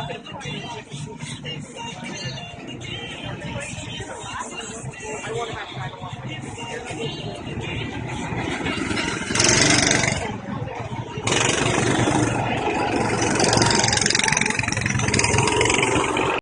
I want to have time to.